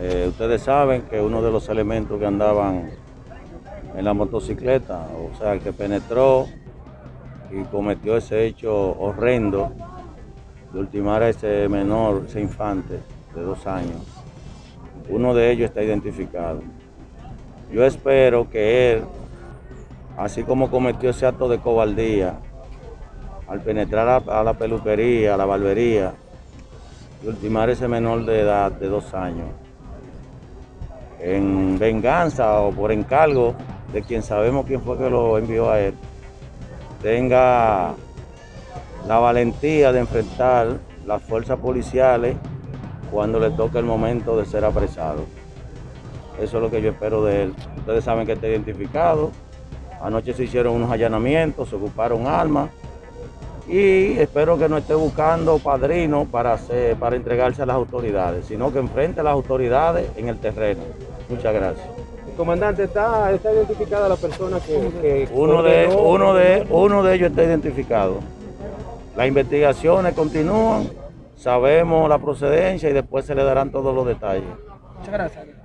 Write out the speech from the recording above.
Eh, ustedes saben que uno de los elementos que andaban en la motocicleta, o sea, que penetró y cometió ese hecho horrendo de ultimar a ese menor, ese infante de dos años, uno de ellos está identificado. Yo espero que él, así como cometió ese acto de cobardía, al penetrar a, la peluquería, a la barbería, ultimar ese menor de edad de dos años, en venganza o por encargo de quien sabemos quién fue que lo envió a él, tenga la valentía de enfrentar las fuerzas policiales cuando le toque el momento de ser apresado. Eso es lo que yo espero de él. Ustedes saben que está identificado. Anoche se hicieron unos allanamientos, se ocuparon armas y espero que no esté buscando padrino para, hacer, para entregarse a las autoridades, sino que enfrente a las autoridades en el terreno. Muchas gracias. Comandante, ¿está, está identificada la persona que... que Uno de, uno, de, uno de ellos está identificado. Las investigaciones continúan, sabemos la procedencia y después se le darán todos los detalles. Muchas gracias.